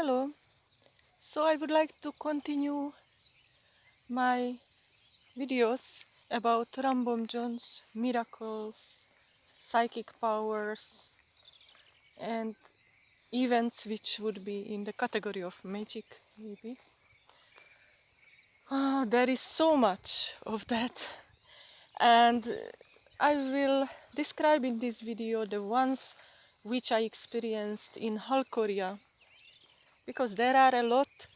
Hello. So I would like to continue my videos about Ram Bomjon's miracles, psychic powers and events which would be in the category of magic maybe. Ah, there is so much of that and I will describe in this video the ones which I experienced in Halkoria because there are a lot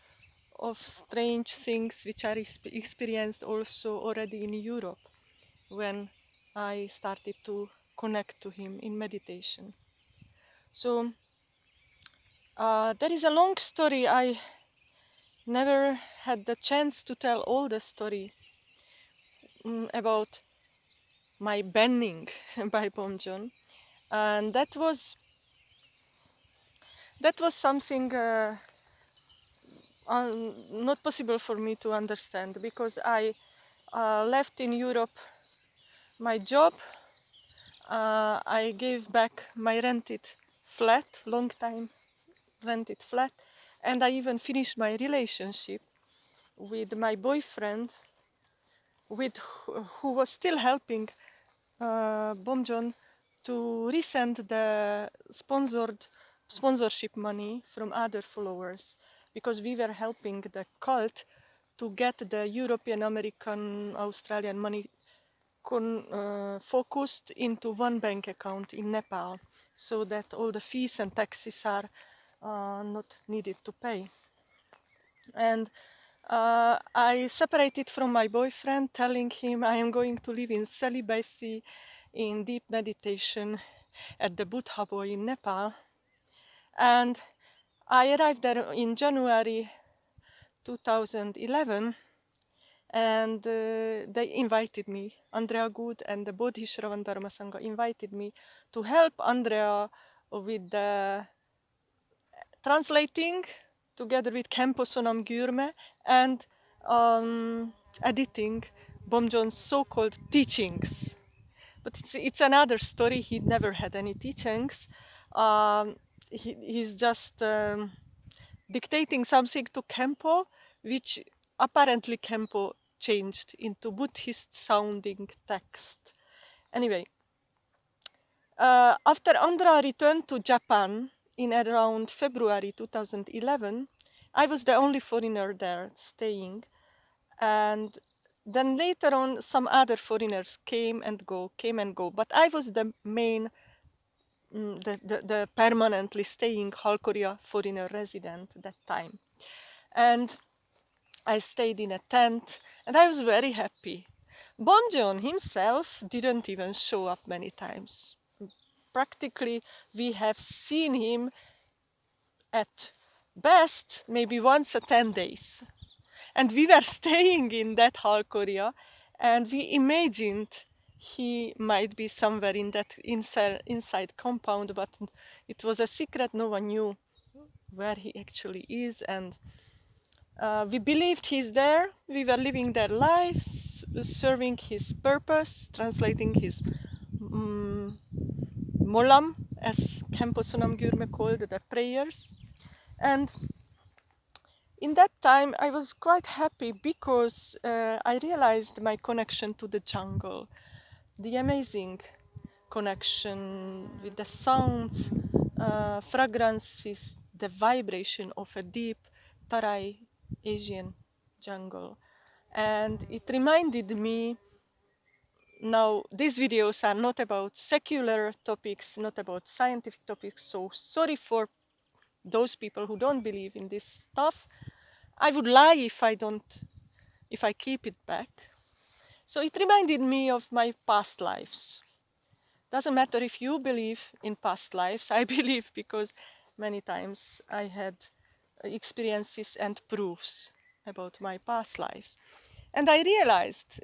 of strange things which are experienced also already in Europe when I started to connect to him in meditation. So uh, there is a long story. I never had the chance to tell all the story um, about my banning by Bomjon, and that was that was something uh, not possible for me to understand because I uh, left in Europe my job. Uh, I gave back my rented flat, long time rented flat, and I even finished my relationship with my boyfriend, with who was still helping uh, Bomjon to resend the sponsored sponsorship money from other followers because we were helping the cult to get the European, American, Australian money uh, focused into one bank account in Nepal so that all the fees and taxes are uh, not needed to pay. And uh, I separated from my boyfriend telling him I am going to live in celibacy in deep meditation at the Buddha Boy in Nepal and I arrived there in January 2011 and uh, they invited me, Andrea Good and the Bodhisattva Dharma Sangha invited me to help Andrea with the translating together with Khenpo Sonam Gyurme and um, editing Bomjon's so-called teachings. But it's, it's another story, he never had any teachings. Um, he, he's just um, dictating something to Khenpo, which apparently Khenpo changed into Buddhist sounding text. Anyway, uh, after Andra returned to Japan in around February 2011, I was the only foreigner there staying. And then later on, some other foreigners came and go, came and go. But I was the main Mm, the, the, the, permanently staying Halkoria foreigner resident that time. And I stayed in a tent and I was very happy. Bomjon himself didn't even show up many times. Practically we have seen him at best maybe once a 10 days. And we were staying in that Halkoria and we imagined he might be somewhere in that inside, compound, but it was a secret. No one knew where he actually is. And uh, we believed he's there. We were living their lives, serving his purpose, translating his um, molam, as Khenpo Sonam Gyurme called the prayers. And in that time, I was quite happy because uh, I realized my connection to the jungle the amazing connection with the sounds, uh, fragrances, the vibration of a deep Tarai Asian jungle. And it reminded me, now these videos are not about secular topics, not about scientific topics, so sorry for those people who don't believe in this stuff. I would lie if I don't, if I keep it back. So it reminded me of my past lives. Doesn't matter if you believe in past lives, I believe because many times I had experiences and proofs about my past lives. And I realized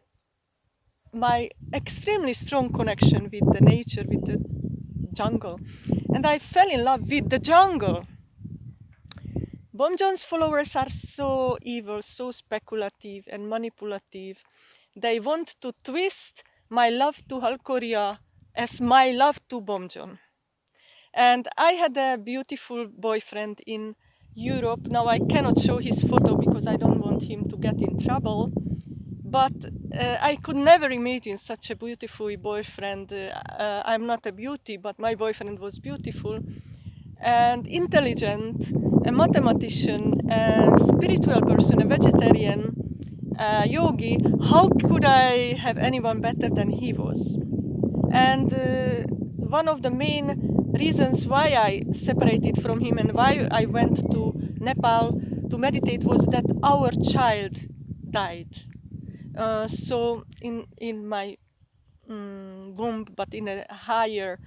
my extremely strong connection with the nature, with the jungle. And I fell in love with the jungle. Bomjon's followers are so evil, so speculative and manipulative they want to twist my love to Halkoria as my love to Bomjon. And I had a beautiful boyfriend in Europe. Now I cannot show his photo because I don't want him to get in trouble. But uh, I could never imagine such a beautiful boyfriend. Uh, uh, I'm not a beauty, but my boyfriend was beautiful and intelligent, a mathematician, a spiritual person, a vegetarian, a yogi. How could I have anyone better than he was? And uh, one of the main reasons why I separated from him and why I went to Nepal to meditate was that our child died. Uh, so in in my um, womb, but in a higher,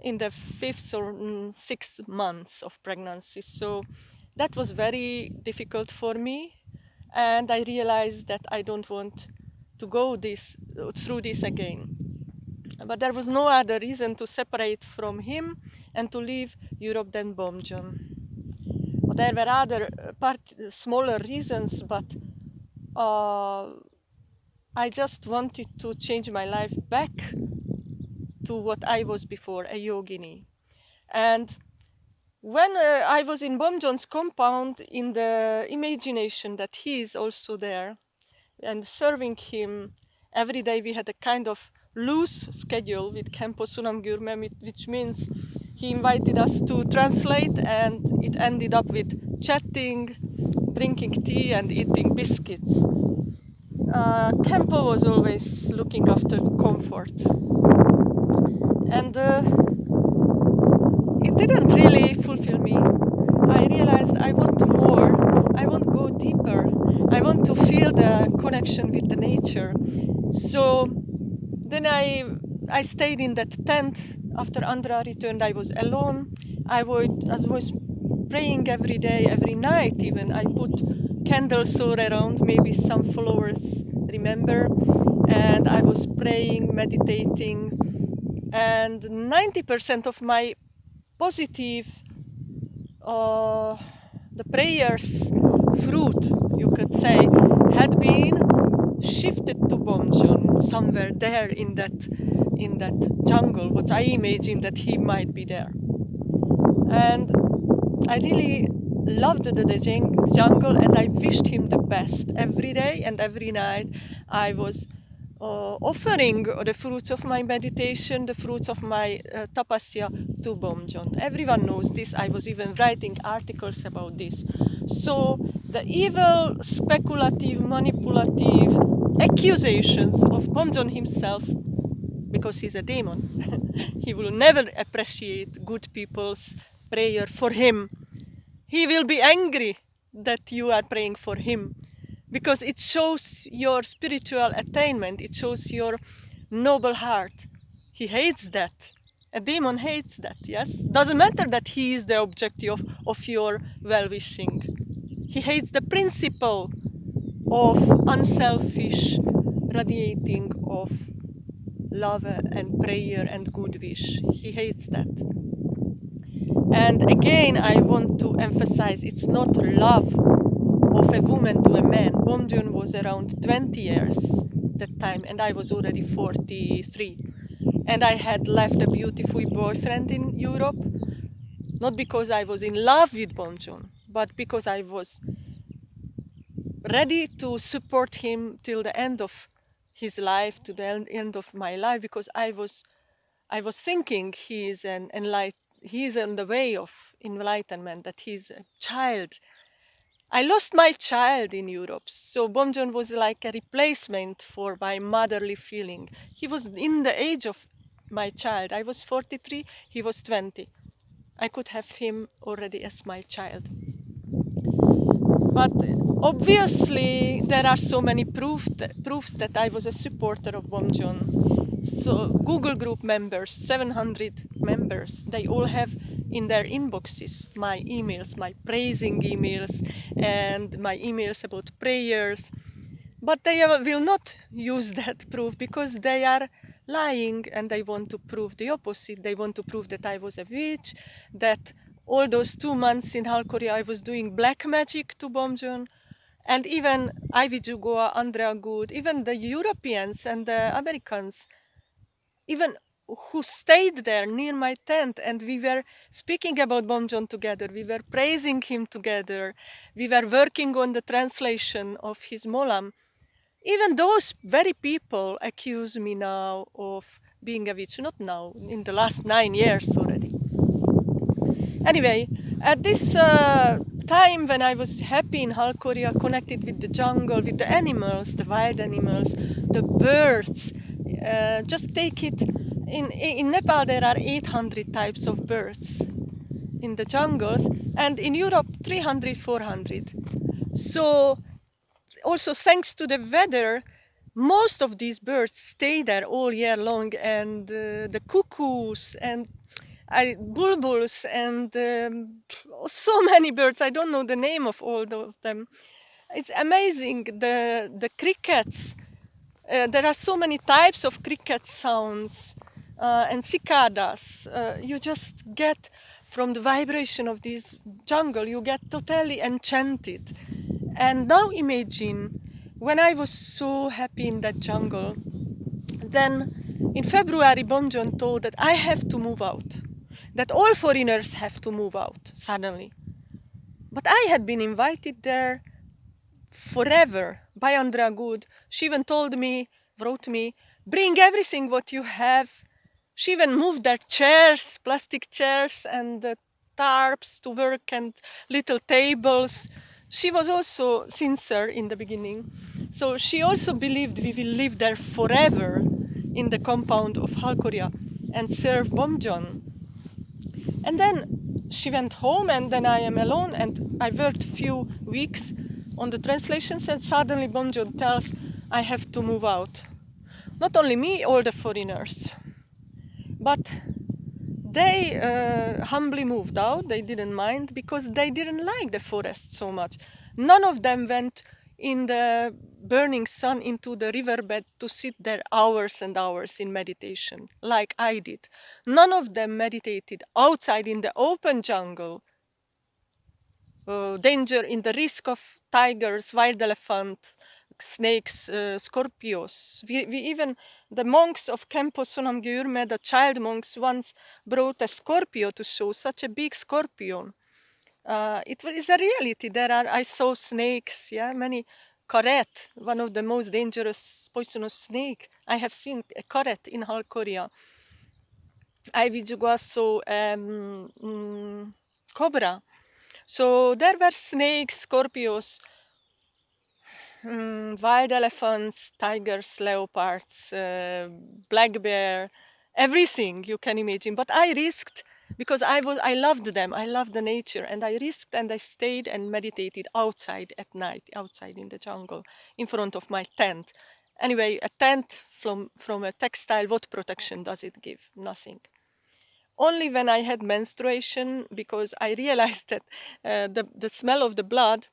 in the fifth or mm, sixth months of pregnancy. So that was very difficult for me, and I realized that I don't want to go this through this again. But there was no other reason to separate from him and to leave Europe than Bomjon. There were other uh, part, smaller reasons, but uh, I just wanted to change my life back to what I was before, a yogini. And when uh, I was in Bomjon's compound, in the imagination that he is also there and serving him every day, we had a kind of loose schedule with Khenpo Sonam Gyurme, which means he invited us to translate and it ended up with chatting, drinking tea and eating biscuits. Uh, Khenpo was always looking after comfort. And uh, didn't really fulfill me. I realized I want more, I want to go deeper, I want to feel the connection with the nature. So then I, I stayed in that tent. After Andra returned, I was alone. I, would, I was praying every day, every night even. I put candles all around, maybe some followers remember. And I was praying, meditating. And 90% of my positive, uh, the prayers fruit, you could say, had been shifted to Bomjon somewhere there in that in that jungle, what I imagine that he might be there. And I really loved the, the jungle and I wished him the best every day and every night. I was uh, offering the fruits of my meditation, the fruits of my uh, tapasya to Bomjon. Everyone knows this. I was even writing articles about this. So the evil, speculative, manipulative accusations of Bomjon himself, because he's a demon, he will never appreciate good people's prayer for him. He will be angry that you are praying for him because it shows your spiritual attainment, it shows your noble heart. He hates that. A demon hates that, yes? Doesn't matter that he is the object of, of your well-wishing. He hates the principle of unselfish radiating of love and prayer and good wish. He hates that. And again, I want to emphasize it's not love of a woman to a man. Bomjon was around 20 years that time and I was already 43. And I had left a beautiful boyfriend in Europe, not because I was in love with Bomjon, but because I was ready to support him till the end of his life, to the end of my life, because I was, I was thinking he is an enlight, he is on the way of enlightenment, that he's a child. I lost my child in Europe, so Bomjon was like a replacement for my motherly feeling. He was in the age of my child. I was 43, he was 20. I could have him already as my child. But obviously there are so many proof proofs that I was a supporter of Bomjon. So Google group members, 700 members, they all have in their inboxes my emails, my praising emails and my emails about prayers. But they will not use that proof because they are lying and they want to prove the opposite. They want to prove that I was a witch, that all those two months in Halkoria I was doing black magic to Bomjon. And even Ivy Jugoa, Andrea Good, even the Europeans and the Americans, even who stayed there near my tent and we were speaking about Bomjon together. We were praising him together. We were working on the translation of his Molam. Even those very people accuse me now of being a witch. Not now, in the last nine years already. Anyway, at this uh, time when I was happy in Halkoria, connected with the jungle, with the animals, the wild animals, the birds, uh, just take it in, in Nepal there are 800 types of birds in the jungles and in Europe 300 400 so also thanks to the weather most of these birds stay there all year long and uh, the cuckoos and I, bulbuls and um, so many birds i don't know the name of all of them it's amazing the the crickets uh, there are so many types of cricket sounds uh, and cicadas. Uh, you just get from the vibration of this jungle, you get totally enchanted. And now imagine when I was so happy in that jungle, then in February, Bomjon told that I have to move out, that all foreigners have to move out suddenly. But I had been invited there forever by Andrea Good. She even told me, wrote me, bring everything what you have she even moved their chairs, plastic chairs and the tarps to work and little tables. She was also sincere in the beginning. So she also believed we will live there forever in the compound of Halkoria and serve Bomjon. And then she went home and then I am alone and I worked few weeks on the translations and suddenly Bomjon tells I have to move out. Not only me, all the foreigners. But they uh, humbly moved out, they didn't mind because they didn't like the forest so much. None of them went in the burning sun into the riverbed to sit there hours and hours in meditation, like I did. None of them meditated outside in the open jungle. Uh, danger in the risk of tigers, wild elephants, snakes, uh, scorpions. We, we even, the monks of Khenpo Sonam Gyurme, the child monks once brought a scorpio to show, such a big scorpion. Uh, it is a reality. There are, I saw snakes, yeah, many karet, one of the most dangerous poisonous snake. I have seen a karet in Halkoria. I saw um, mm, cobra. So there were snakes, scorpions, mm, wild elephants, tigers, leopards, uh, black bear, everything you can imagine. But I risked because I was I loved them. I loved the nature, and I risked and I stayed and meditated outside at night, outside in the jungle, in front of my tent. Anyway, a tent from from a textile, what protection does it give? Nothing only when I had menstruation because I realized that uh, the, the smell of the blood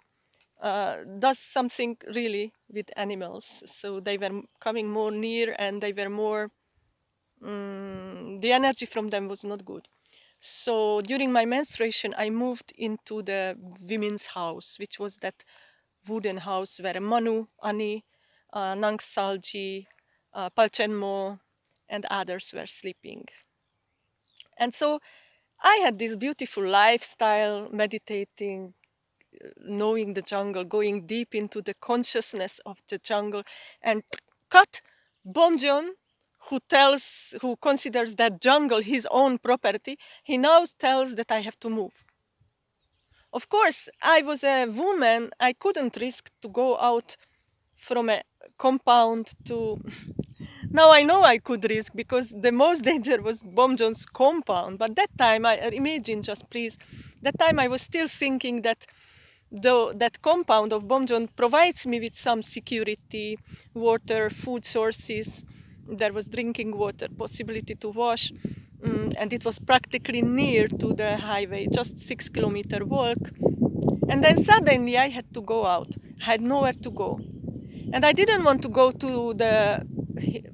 uh, does something really with animals. So they were coming more near and they were more, um, the energy from them was not good. So during my menstruation, I moved into the women's house, which was that wooden house where Manu, Ani, uh, Nang Salji, uh, Palchenmo, and others were sleeping. And so I had this beautiful lifestyle, meditating, knowing the jungle, going deep into the consciousness of the jungle, and cut Bomjon, who tells, who considers that jungle his own property, he now tells that I have to move. Of course, I was a woman, I couldn't risk to go out from a compound to now I know I could risk because the most danger was Bomjon's compound. But that time, I imagine just please, that time I was still thinking that though that compound of Bomjon provides me with some security, water, food sources, there was drinking water, possibility to wash, um, and it was practically near to the highway, just six kilometer walk. And then suddenly I had to go out, I had nowhere to go. And I didn't want to go to the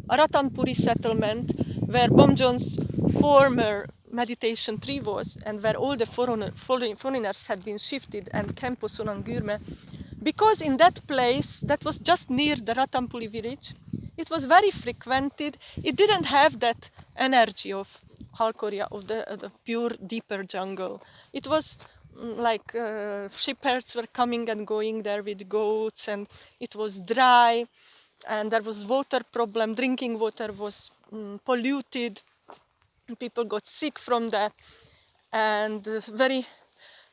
Ratanpuri settlement where Bomjon's former meditation tree was and where all the foreigner, foreigners had been shifted and Khenpo Sonam Gyurme because in that place that was just near the Ratanpuri village It was very frequented. It didn't have that energy of Halkoria, of the, uh, the pure, deeper jungle. It was mm, like uh, shepherds were coming and going there with goats, and it was dry, and there was water problem. Drinking water was um, polluted. People got sick from that, and uh, very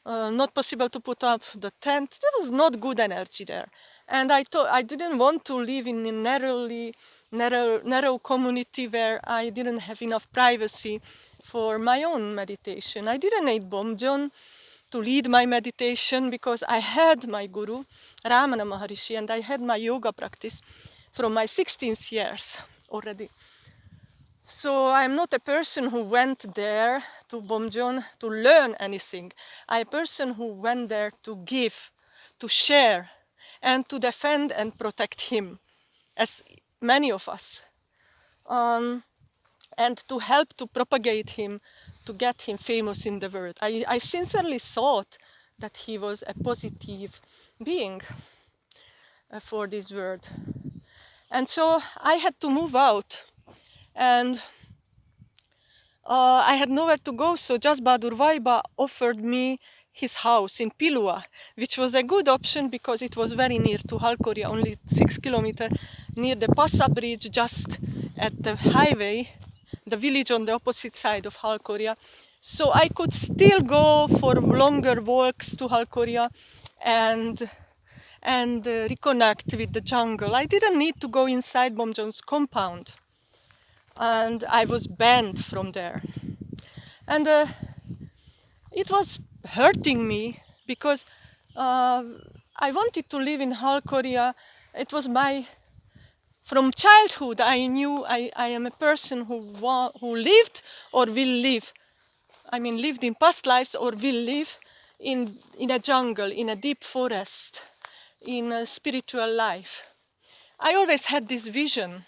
uh, not possible to put up the tent. There was not good energy there. And I thought I didn't want to live in a narrowly, narrow, narrow community where I didn't have enough privacy for my own meditation. I didn't need Bomjon to lead my meditation because I had my guru, Ramana Maharishi, and I had my yoga practice from my 16th years already. So I'm not a person who went there to Bomjon to learn anything. I'm a person who went there to give, to share, and to defend and protect him, as many of us. Um, and to help to propagate him, to get him famous in the world. I, I sincerely thought that he was a positive being uh, for this world. And so I had to move out and uh, I had nowhere to go, so Jas Bahadur Vaiba offered me his house in Pilua, which was a good option because it was very near to Halkoria, only six kilometers near the Passa bridge, just at the highway, the village on the opposite side of Halkoria. So I could still go for longer walks to Halkoria and and uh, reconnect with the jungle. I didn't need to go inside Bomjon's compound and I was banned from there. And uh, it was hurting me because uh, I wanted to live in Halkoria. It was my, from childhood, I knew I, I am a person who, who lived or will live. I mean, lived in past lives or will live in, in a jungle, in a deep forest, in a spiritual life. I always had this vision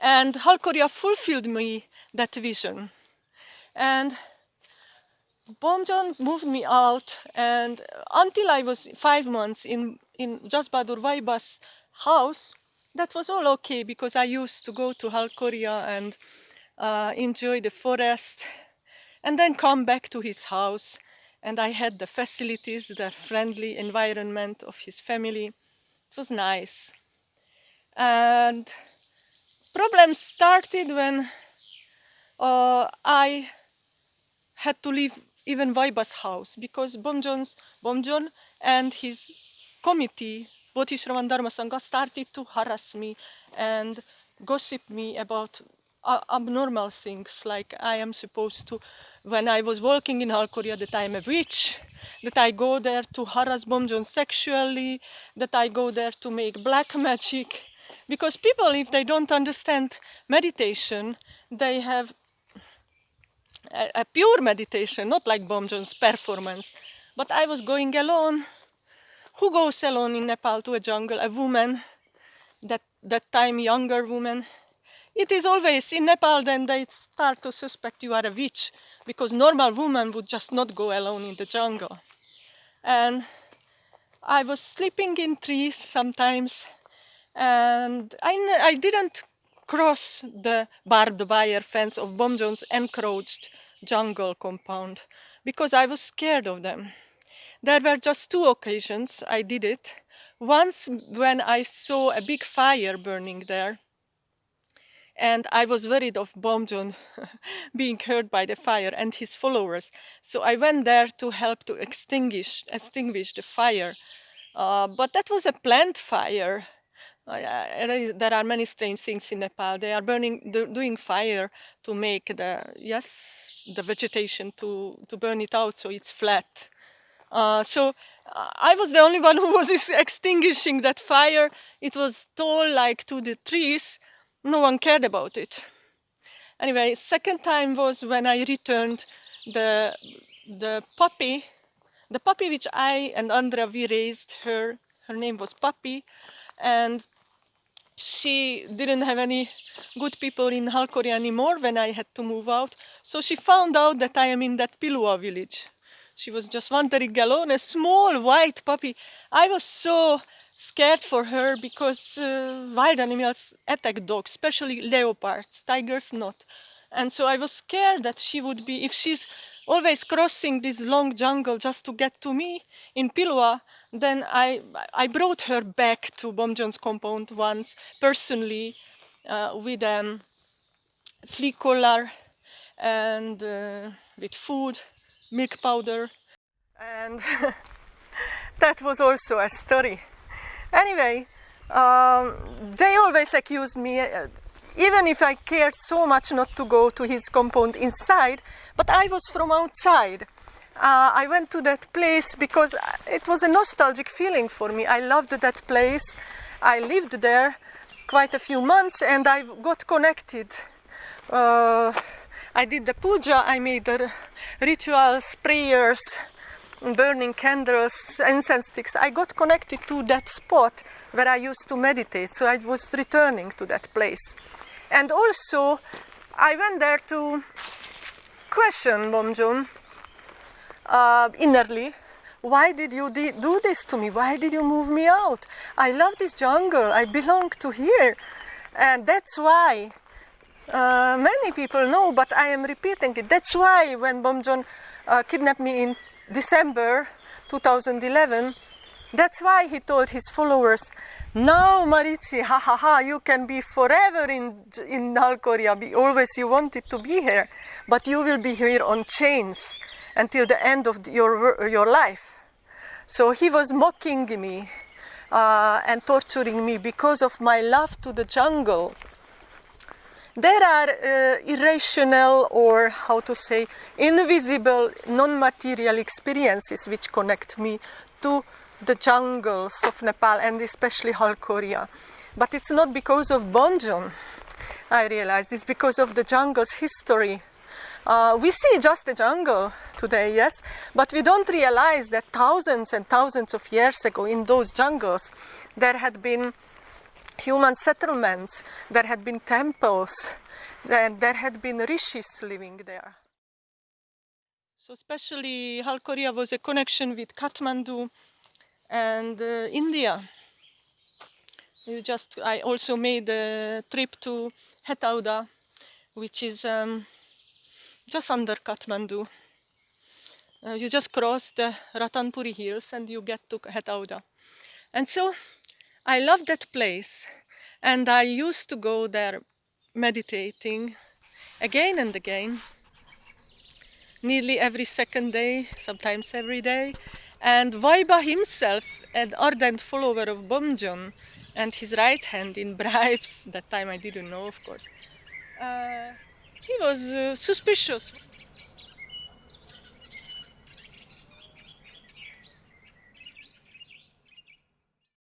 and Halkoria fulfilled me that vision. And Bomjon moved me out and until I was five months in, in Bahadur Vaiba's house, that was all okay because I used to go to Halkoria and uh, enjoy the forest and then come back to his house and I had the facilities, the friendly environment of his family. It was nice. And problem started when uh, I had to leave even Vaiba's house because Bomjon's, Bomjon and his committee, Bodhisattva Dharma Sangha, started to harass me and gossip me about uh, abnormal things like I am supposed to, when I was walking in Halkoria, that I am a witch, that I go there to harass Bomjon sexually, that I go there to make black magic, because people, if they don't understand meditation, they have a, a pure meditation, not like Bomjon's performance. But I was going alone. Who goes alone in Nepal to a jungle? A woman, that, that time younger woman. It is always in Nepal then they start to suspect you are a witch because normal woman would just not go alone in the jungle. And I was sleeping in trees sometimes and I, I didn't cross the barbed wire fence of Bomjon's encroached jungle compound because I was scared of them. There were just two occasions I did it. Once when I saw a big fire burning there and I was worried of Bomjon being hurt by the fire and his followers. So I went there to help to extinguish, extinguish the fire. Uh, but that was a planned fire uh, there are many strange things in Nepal. They are burning, doing fire to make the yes the vegetation to to burn it out so it's flat. Uh, so uh, I was the only one who was extinguishing that fire. It was tall like to the trees. No one cared about it. Anyway, second time was when I returned the the puppy, the puppy which I and Andra we raised her. Her name was Puppy, and she didn't have any good people in Halkoria anymore when I had to move out. So she found out that I am in that Pilua village. She was just wandering alone, a small white puppy. I was so scared for her because uh, wild animals attack dogs, especially leopards, tigers not. And so I was scared that she would be, if she's always crossing this long jungle just to get to me in Pilua, then I, I brought her back to Bomjon's compound once personally uh, with a um, flea collar and uh, with food, milk powder. And that was also a story. Anyway, um, they always accused me, uh, even if I cared so much not to go to his compound inside, but I was from outside. Uh, I went to that place because it was a nostalgic feeling for me. I loved that place. I lived there quite a few months and I got connected. Uh, I did the puja, I made the rituals, prayers, burning candles, incense sticks. I got connected to that spot where I used to meditate, so I was returning to that place. And also, I went there to question Bomjon uh, innerly. Why did you do this to me? Why did you move me out? I love this jungle. I belong to here. And that's why uh, many people know, but I am repeating it. That's why when Bomjon uh, kidnapped me in December 2011, that's why he told his followers, now Marici, ha ha ha, you can be forever in, in Halkoria, be, always you wanted to be here, but you will be here on chains until the end of your, your life. So he was mocking me uh, and torturing me because of my love to the jungle. There are uh, irrational or how to say invisible non-material experiences which connect me to the jungles of Nepal and especially Halkoria. But it's not because of Bomjon, I realized, it's because of the jungle's history. Uh, we see just the jungle today, yes, but we don't realize that thousands and thousands of years ago in those jungles there had been human settlements, there had been temples, and there had been rishis living there. So especially Halkoria was a connection with Kathmandu and uh, India. You just, I also made a trip to Hetauda, which is um, just under Kathmandu. Uh, you just cross the Ratanpuri hills and you get to Hetauda. And so I love that place and I used to go there meditating again and again nearly every second day, sometimes every day. And Vaiba himself, an ardent follower of Bomjon, and his right hand in bribes, that time I didn't know, of course, uh, he was uh, suspicious.